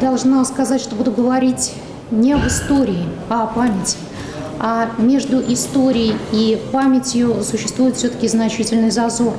Должна сказать, что буду говорить не об истории, а о памяти. А между историей и памятью существует все-таки значительный зазор.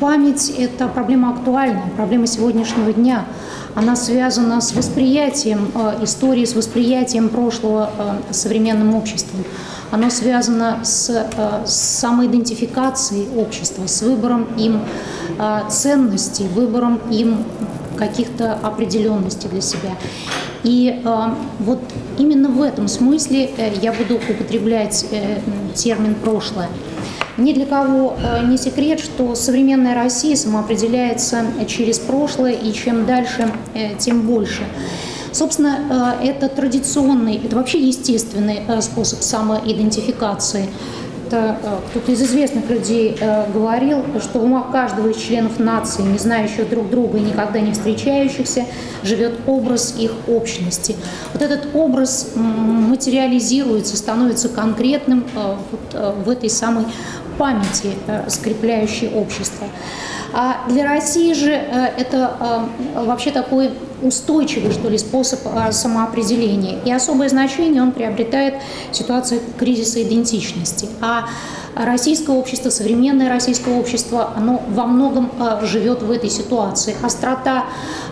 Память – это проблема актуальная, проблема сегодняшнего дня. Она связана с восприятием э, истории, с восприятием прошлого э, современным обществом. Оно связано с, э, с самоидентификацией общества, с выбором им ценностей, выбором им каких-то определенностей для себя. И э, вот именно в этом смысле э, я буду употреблять э, термин «прошлое». Ни для кого э, не секрет, что современная Россия самоопределяется через прошлое, и чем дальше, э, тем больше. Собственно, э, это традиционный, это вообще естественный э, способ самоидентификации – это э, кто-то из известных людей э, говорил, что в умах каждого из членов нации, не знающих друг друга и никогда не встречающихся, живет образ их общности. Вот этот образ материализируется, становится конкретным э, вот в этой самой памяти, скрепляющей общество. А для России же это вообще такой устойчивый, что ли, способ а, самоопределения. И особое значение он приобретает в ситуации кризиса идентичности. А российское общество, современное российское общество, оно во многом а, живет в этой ситуации. Острота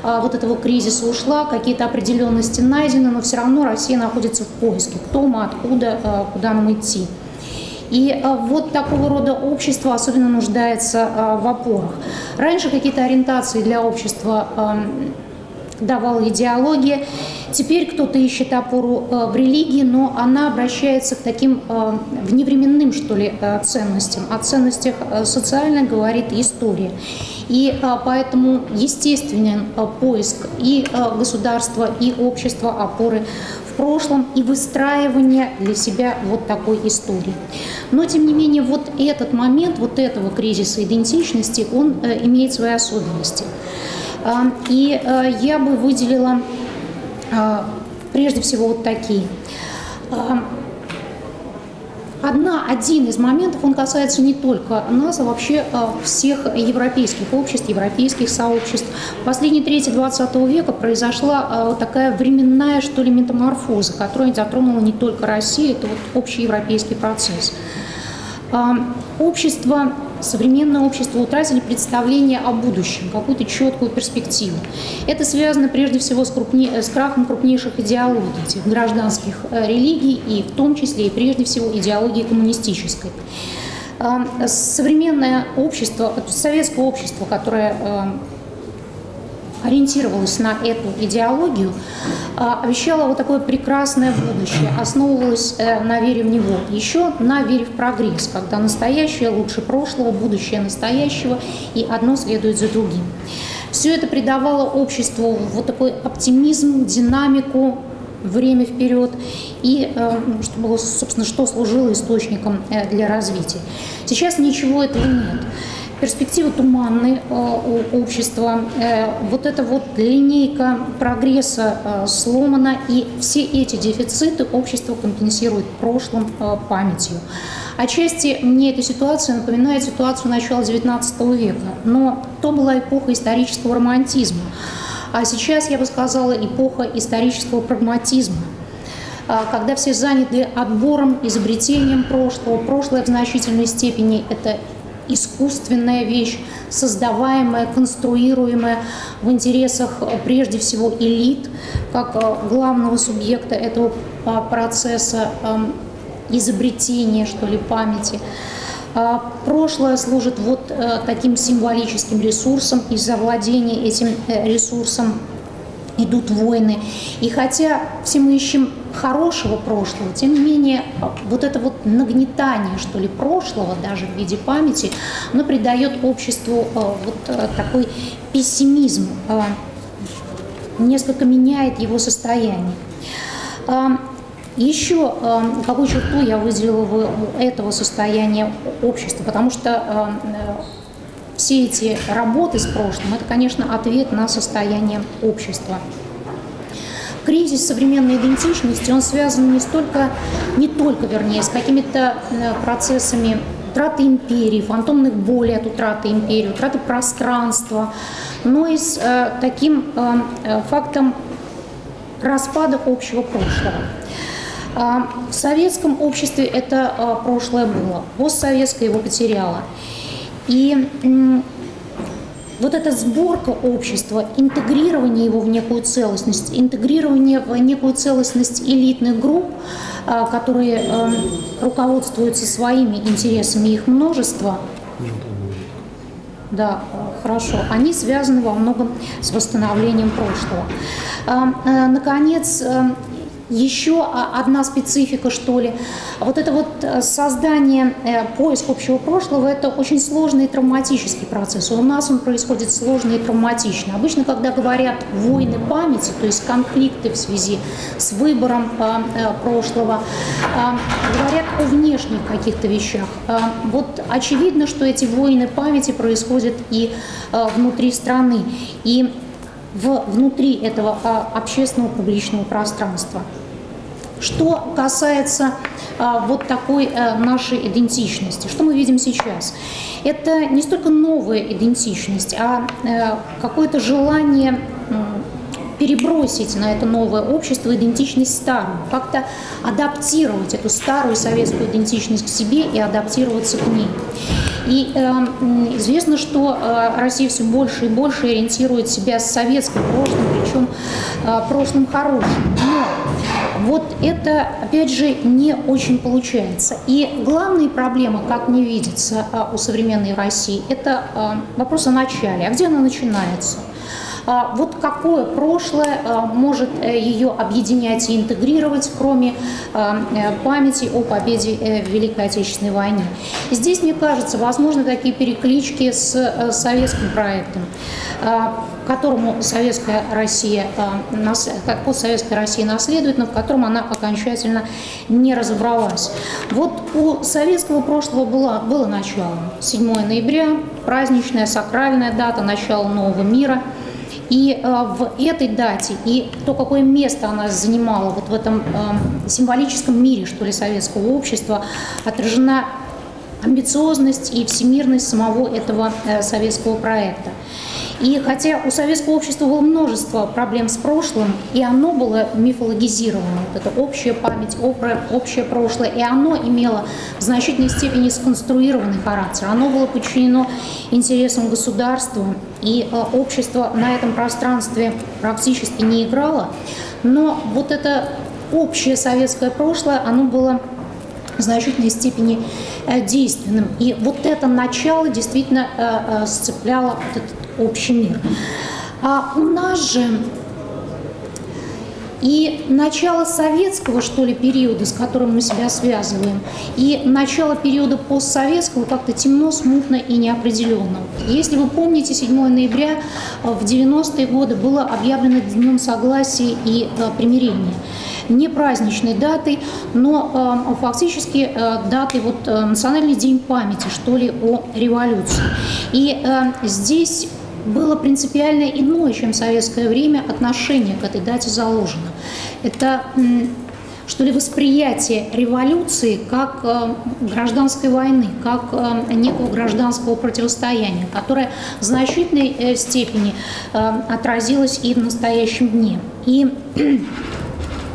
а, вот этого кризиса ушла, какие-то определенности найдены, но все равно Россия находится в поиске. Кто мы, откуда, куда нам идти. И вот такого рода общество особенно нуждается в опорах. Раньше какие-то ориентации для общества давала идеология. Теперь кто-то ищет опору э, в религии, но она обращается к таким э, вневременным, что ли, э, ценностям. О ценностях социальных говорит история. И поэтому естественен поиск и государства, и общества опоры в прошлом и выстраивание для себя вот такой истории. Но, тем не менее, вот этот момент, вот этого кризиса идентичности, он имеет свои особенности. И э, я бы выделила а, прежде всего вот такие. Одна, один из моментов, он касается не только нас, а вообще а, всех европейских обществ, европейских сообществ. В последние трети 20 века произошла а, такая временная, что ли, метаморфоза, которая затронула не только Россию, это вот общий европейский процесс. Общество современное общество утратили представление о будущем, какую-то четкую перспективу. Это связано прежде всего с, крупне, с крахом крупнейших идеологий, этих гражданских э, религий, и в том числе и прежде всего идеологии коммунистической. А, современное общество, советское общество, которое э, ориентировалась на эту идеологию, а, обещала вот такое прекрасное будущее, основывалась э, на вере в него, еще на вере в прогресс, когда настоящее лучше прошлого, будущее настоящего, и одно следует за другим. Все это придавало обществу вот такой оптимизм, динамику, время вперед, и э, что было, собственно, что служило источником э, для развития. Сейчас ничего этого нет перспективы туманны э, у общества. Э, вот эта вот линейка прогресса э, сломана, и все эти дефициты общество компенсирует прошлым памятью. Отчасти мне эта ситуация напоминает ситуацию начала XIX века, но то была эпоха исторического романтизма. А сейчас, я бы сказала, эпоха исторического прагматизма когда все заняты отбором, изобретением прошлого. Прошлое в значительной степени – это искусственная вещь, создаваемая, конструируемая в интересах прежде всего элит, как э, главного субъекта этого процесса эм, изобретения, что ли, памяти. А, прошлое служит вот э, таким символическим ресурсом, и за владение этим э, ресурсом идут войны. И хотя все мы ищем хорошего прошлого, тем не менее вот это вот нагнетание, что ли, прошлого, даже в виде памяти, оно придает обществу э, вот э, такой пессимизм, несколько меняет его состояние. Еще какую черту я выделила в этого состояния общества, потому что все эти работы с прошлым – это, конечно, ответ на состояние общества. Кризис современной идентичности, он связан не столько, не только, вернее, с какими-то э, процессами утраты империи, фантомных болей от утраты империи, утраты пространства, но и с таким фактом распада общего прошлого. В советском обществе это прошлое было, постсоветское его потеряло. И вот эта сборка общества, интегрирование его в некую целостность, интегрирование в некую целостность элитных групп, а, которые эм, руководствуются своими интересами, их множество, да, хорошо. Они связаны во многом с восстановлением прошлого. Э, наконец, эм, еще одна специфика, что ли. Вот это вот э, создание, э, поиск общего прошлого, это очень сложный и травматический процесс. У нас он происходит сложно и травматично. Обычно, когда говорят войны памяти, то есть конфликты в связи с выбором э, прошлого, говорят о внешних каких-то вещах. Вот очевидно, что эти войны памяти происходят и внутри страны. И в, внутри этого а, общественного публичного пространства. Что касается а, вот такой а, нашей идентичности, что мы видим сейчас? Это не столько новая идентичность, а а, какое-то желание перебросить на это новое общество идентичность старую, как-то адаптировать эту старую советскую идентичность к себе и адаптироваться к ней. И э, известно, что э, Россия все больше и больше ориентирует себя с советским прошлым, причем прошлым хорошим. Но вот это, опять же, не очень получается. И главная проблема, как мне видится э, у современной России, это э, вопрос о начале. А где она начинается? А, вот какое прошлое а, может э, ее объединять и интегрировать, кроме а, э, памяти о победе э, в Великой Отечественной войне. здесь, мне кажется, возможны такие переклички с советским проектом, которому советская Россия, постсоветская Россия наследует, но в котором она окончательно не разобралась. Вот у советского прошлого было, было начало. 7 ноября, праздничная, сакральная дата, начало нового мира – и э, в этой дате, и то, какое место она занимала вот в этом э, символическом мире, что ли, советского общества, отражена амбициозность и всемирность самого этого э, советского проекта. И хотя у советского общества было множество проблем с прошлым, и оно было мифологизировано, вот эта общая память, общее прошлое, и оно имело в значительной степени сконструированный характер. Оно было подчинено интересам государства, и э, общество на этом пространстве практически не играло. Но вот это общее советское прошлое, оно было значительной степени э, действенным. И вот это начало действительно э, сцепляло вот этот общий мир. А у нас же и начало советского, что ли, периода, с которым мы себя связываем, и начало периода постсоветского как-то темно, смутно и неопределенно. Если вы помните, 7 ноября э, в 90-е годы было объявлено Днем Согласия и э, примирения не праздничной датой, но э, фактически э, датой вот э, Национальный день памяти, что ли, о революции. И э, здесь было принципиально иное, чем в советское время, отношение к этой дате заложено. Это что ли, восприятие революции как э, гражданской войны, как э, некого гражданского противостояния, которое в значительной э, степени э, отразилось и в настоящем дне. И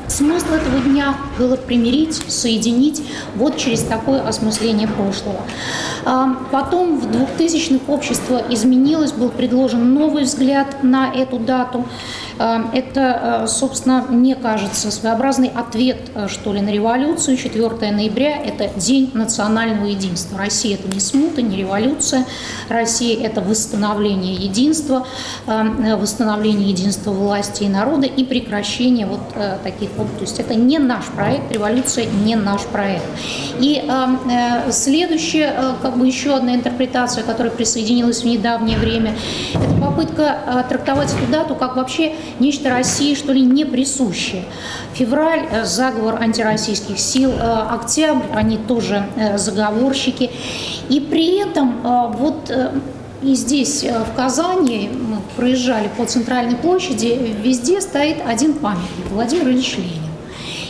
Смысл этого дня было примирить, соединить вот через такое осмысление прошлого. А, потом в 2000-х общество изменилось, был предложен новый взгляд на эту дату. А, это, а, собственно, мне кажется, своеобразный ответ, что ли, на революцию. 4 ноября – это День национального единства. Россия – это не смута, не революция. Россия – это восстановление единства, восстановление единства власти и народа и прекращение вот таких вот. То есть это не наш проект, революция не наш проект. И э, следующая, э, как бы еще одна интерпретация, которая присоединилась в недавнее время, это попытка э, трактовать эту дату как вообще нечто России, что ли, не присущее. Февраль – заговор антироссийских сил, октябрь – они тоже заговорщики. И при этом вот и здесь, в Казани, мы проезжали по центральной площади, везде стоит один памятник – Владимир Ильич Ленин.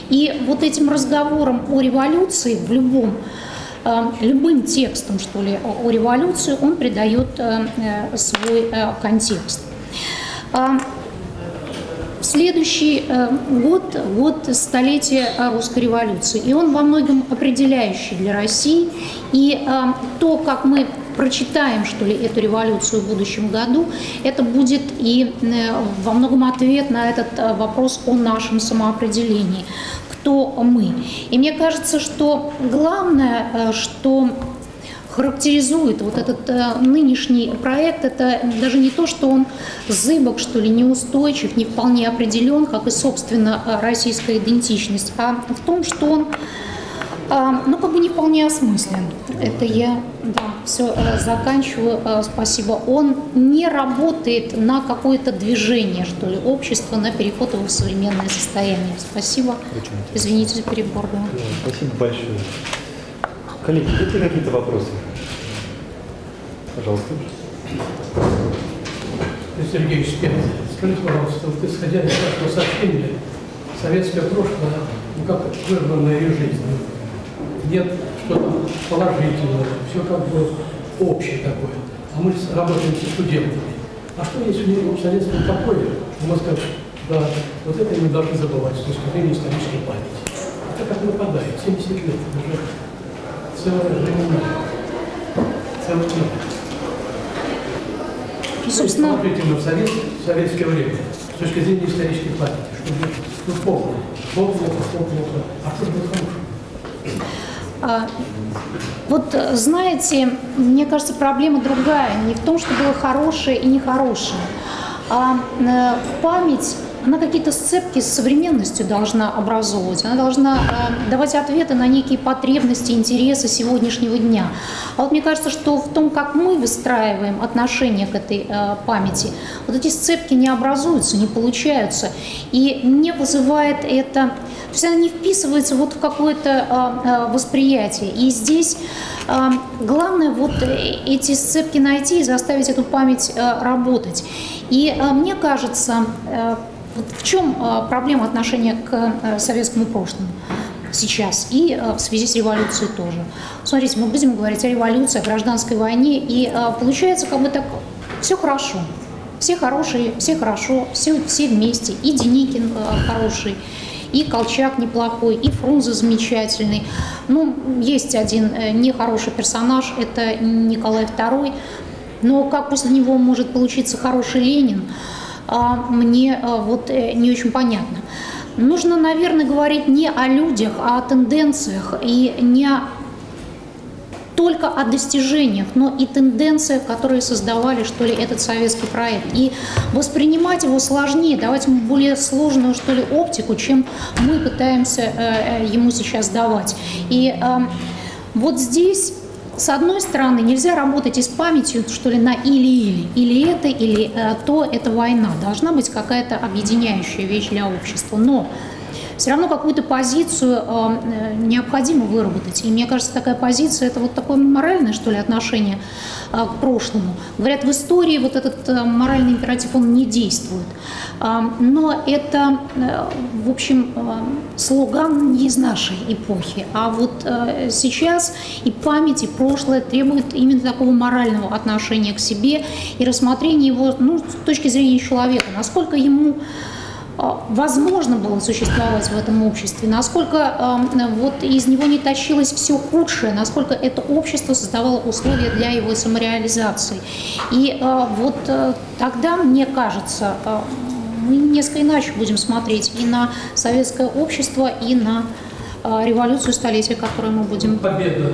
И вот этим разговором о революции в любом любым текстом, что ли, о революции, он придает свой контекст. Следующий год – год столетия русской революции, и он во многом определяющий для России. И то, как мы прочитаем, что ли, эту революцию в будущем году, это будет и во многом ответ на этот вопрос о нашем самоопределении кто мы. И мне кажется, что главное, э, что характеризует вот этот э, нынешний проект, это даже не то, что он зыбок, что ли, неустойчив, не вполне определен, как и, собственно, э, российская идентичность, а в том, что он а, ну, как бы не вполне осмыслен. Это я, да, все э, заканчиваю. Э, спасибо. Он не работает на какое-то движение, что ли, общества, на переход его в современное состояние. Спасибо. Извините за перебор. Да. Спасибо большое. Коллеги, есть ли какие-то вопросы? Пожалуйста. Сергей Шпен, скажите, пожалуйста, вот исходя из вашего сообщения, советское прошлое, ну как вырванное из жизни, нет что-то положительного, все как бы общее такое. А мы работаем со студентами. А что есть в советском покое, мы скажем, да, вот это мы должны забывать с точки зрения исторической памяти. Это как нападает, 70 лет, уже целая времена, целый мир. И, собственно... Смотрите на совет, советское время с точки зрения исторической памяти, чтобы ну, плохо, плохо, плохо, плохо, а что же? А, вот знаете, мне кажется, проблема другая. Не в том, что было хорошее и нехорошее, а э, память она какие-то сцепки с современностью должна образовывать, она должна э, давать ответы на некие потребности, интересы сегодняшнего дня. А вот мне кажется, что в том, как мы выстраиваем отношения к этой э, памяти, вот эти сцепки не образуются, не получаются, и не вызывает это, то есть она не вписывается вот в какое-то восприятие. И здесь главное вот эти сцепки найти и заставить эту память работать. И э, мне кажется, э, в чем а, проблема отношения к э, советскому прошлому? сейчас и э, в связи с революцией тоже. Смотрите, мы будем говорить о революции, о гражданской войне, и э, получается как бы так, все хорошо, все хорошие, все хорошо, все, все вместе, и Деникин хороший, и Колчак неплохой, и Фрунзе замечательный. Ну, есть один нехороший персонаж, это Николай II, но как после него может получиться хороший Ленин – а, мне а, вот э, не очень понятно. Нужно, наверное, говорить не о людях, а о тенденциях и не только о достижениях, но и тенденциях, которые создавали, что ли, этот советский проект. И воспринимать его сложнее, давать ему более сложную, что ли, оптику, чем мы пытаемся э, э, ему сейчас давать. И вот здесь с одной стороны, нельзя работать и с памятью, что ли, на или-или. Или это, или э, то, это война. Должна быть какая-то объединяющая вещь для общества. Но все равно какую-то позицию э, необходимо выработать. И мне кажется, такая позиция – это вот такое моральное, что ли, отношение э, к прошлому. Говорят, в истории вот этот э, моральный императив, он не действует. Э, но это, э, в общем, э, слоган не из нашей эпохи. А вот э, сейчас и память, и прошлое требуют именно такого морального отношения к себе и рассмотрения его ну, с точки зрения человека. Насколько ему возможно было существовать в этом обществе, насколько вот из него не тащилось все худшее, насколько это общество создавало условия для его самореализации. И а, вот э, тогда, мне кажется, а, мы несколько иначе будем смотреть и на советское общество, и на революцию столетия, которую мы будем... Победа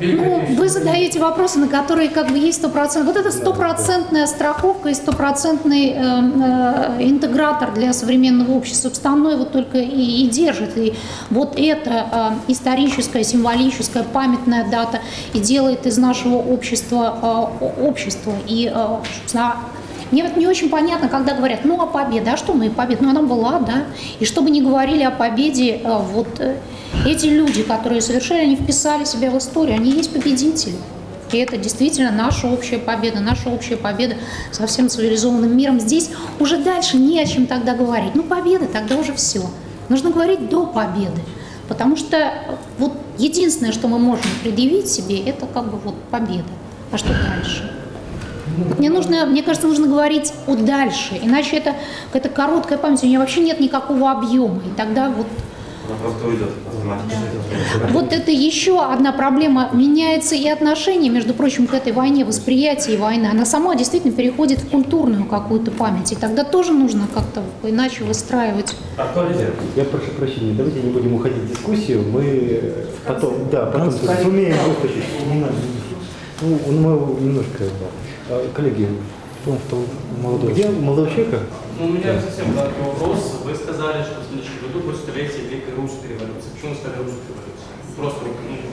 ну, вы задаете вопросы, на которые как бы есть стопроцентная. Вот это стопроцентная страховка и стопроцентный э, э, интегратор для современного общества. Остальное вот только и, и держит. И вот это э, историческая, символическая, памятная дата и делает из нашего общества э, общество. И э, мне вот не очень понятно, когда говорят, ну, а победа, а что мы и победа? Ну, она была, да. И чтобы не говорили о победе, э, вот э, эти люди, которые совершили, они вписали себя в историю, они есть победители. И это действительно наша общая победа, наша общая победа со всем цивилизованным миром. Здесь уже дальше не о чем тогда говорить. Ну, победа, тогда уже все. Нужно говорить до победы. Потому что вот единственное, что мы можем предъявить себе, это как бы вот победа. А что дальше? Мне нужно, мне кажется, нужно говорить о дальше, иначе это какая-то короткая память, у нее вообще нет никакого объема, и тогда вот Она просто уйдет автоматически. вот это еще одна проблема. Меняется и отношение, между прочим, к этой войне, восприятие войны. Она сама действительно переходит в культурную какую-то память. И тогда тоже нужно как-то иначе выстраивать. Актуализировать. Я прошу прощения, давайте не будем уходить в дискуссию. Мы потом, да, потом сумеем надо. Ну, мы немножко, да. А, Коллеги, ну, что молодой, где молодого человека? Ну, у меня совсем короткий вопрос. Вы сказали, что в следующем году будет столетие Великой Русской революции. Почему сказали Русской революции? Просто ну,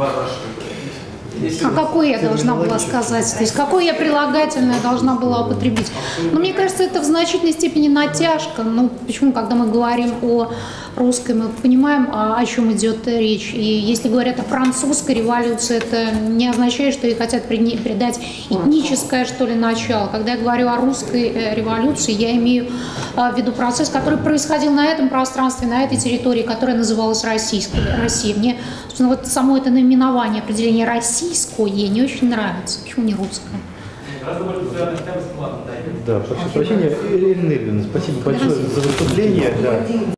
если А какой я должна была сказать? То есть какое я прилагательное должна была употребить? Ну, мне кажется, это в значительной степени натяжка. Ну, почему, когда мы говорим о русской, мы понимаем, о чем идет речь. И если говорят о французской революции, это не означает, что ей хотят придать этническое, что ли, начало. Когда я говорю о русской э, революции, я имею а, в виду процесс, который происходил на этом пространстве, на этой территории, которая называлась Российской, Россией. Мне, собственно, вот само это наименование, определение российское не очень нравится. Почему не русское? Да, прошу прощения. Ирина Ильина, спасибо большое за выступление. Да.